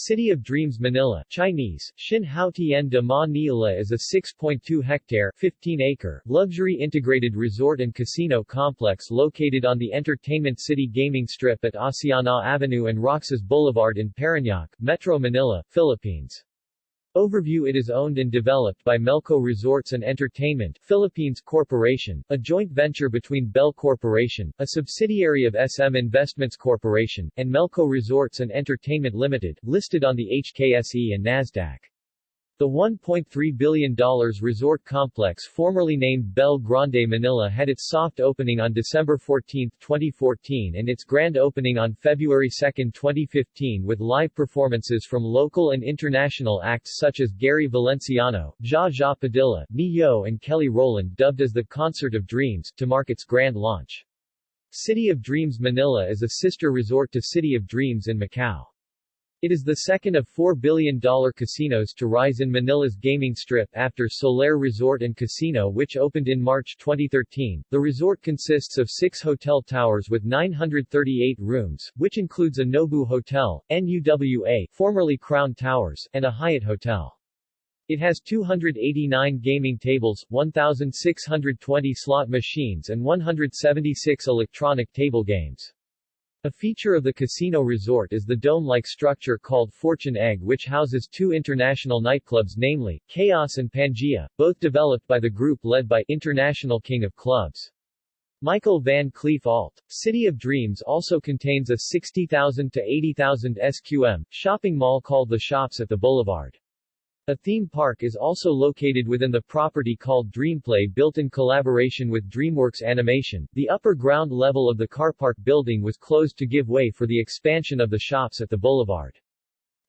City of Dreams Manila Chinese, Xin Hao Tien de Ma Nila is a 6.2-hectare 15-acre luxury integrated resort and casino complex located on the Entertainment City Gaming Strip at Asiana Avenue and Roxas Boulevard in Parañaque, Metro Manila, Philippines. Overview It is owned and developed by Melco Resorts and Entertainment Philippines Corporation, a joint venture between Belle Corporation, a subsidiary of SM Investments Corporation, and Melco Resorts and Entertainment Limited, listed on the HKSE and Nasdaq. The $1.3 billion resort complex formerly named Belle Grande Manila had its soft opening on December 14, 2014 and its grand opening on February 2, 2015 with live performances from local and international acts such as Gary Valenciano, Zsa Zsa Padilla, Ne-Yo and Kelly Rowland dubbed as the Concert of Dreams, to mark its grand launch. City of Dreams Manila is a sister resort to City of Dreams in Macau. It is the second of $4 billion casinos to rise in Manila's gaming strip after Solaire Resort and Casino which opened in March 2013. The resort consists of six hotel towers with 938 rooms, which includes a Nobu Hotel, NUWA formerly Crown Towers, and a Hyatt Hotel. It has 289 gaming tables, 1,620 slot machines and 176 electronic table games. A feature of the casino resort is the dome-like structure called Fortune Egg which houses two international nightclubs namely, Chaos and Pangaea, both developed by the group led by International King of Clubs. Michael Van Cleef Alt. City of Dreams also contains a 60,000 to 80,000 SQM shopping mall called The Shops at the Boulevard. A theme park is also located within the property called Dreamplay built in collaboration with DreamWorks Animation. The upper ground level of the car park building was closed to give way for the expansion of the shops at the boulevard.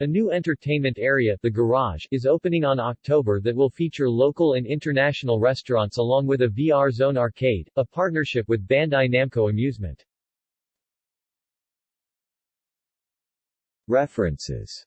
A new entertainment area, the Garage, is opening on October that will feature local and international restaurants along with a VR Zone arcade, a partnership with Bandai Namco Amusement. References